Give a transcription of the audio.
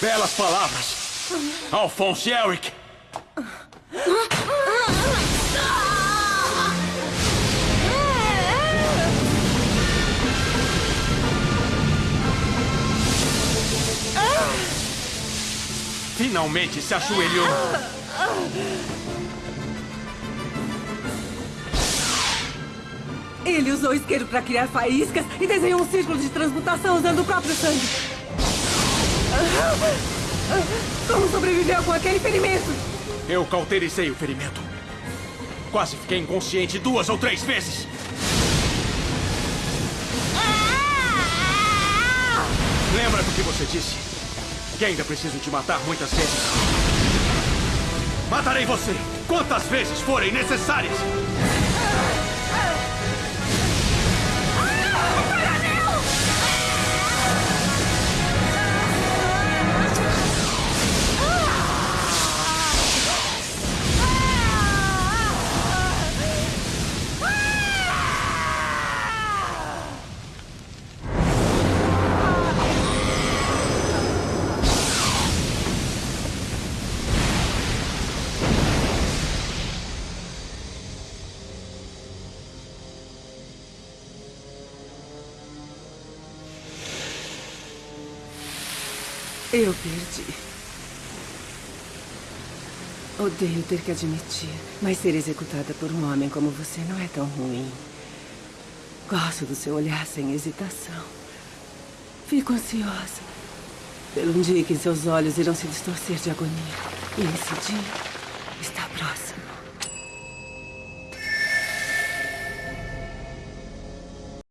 Belas palavras. Alphonse Eric. Finalmente se ajoelhou. Ele usou isqueiro para criar faíscas e desenhou um círculo de transmutação usando o próprio sangue. Como sobreviveu com aquele ferimento? Eu cauterizei o ferimento. Quase fiquei inconsciente duas ou três vezes. Lembra do que você disse? Que ainda preciso te matar muitas vezes. Matarei você quantas vezes forem necessárias. Eu perdi. Odeio ter que admitir, mas ser executada por um homem como você não é tão ruim. Gosto do seu olhar sem hesitação. Fico ansiosa pelo um dia que seus olhos irão se distorcer de agonia. E esse dia está próximo.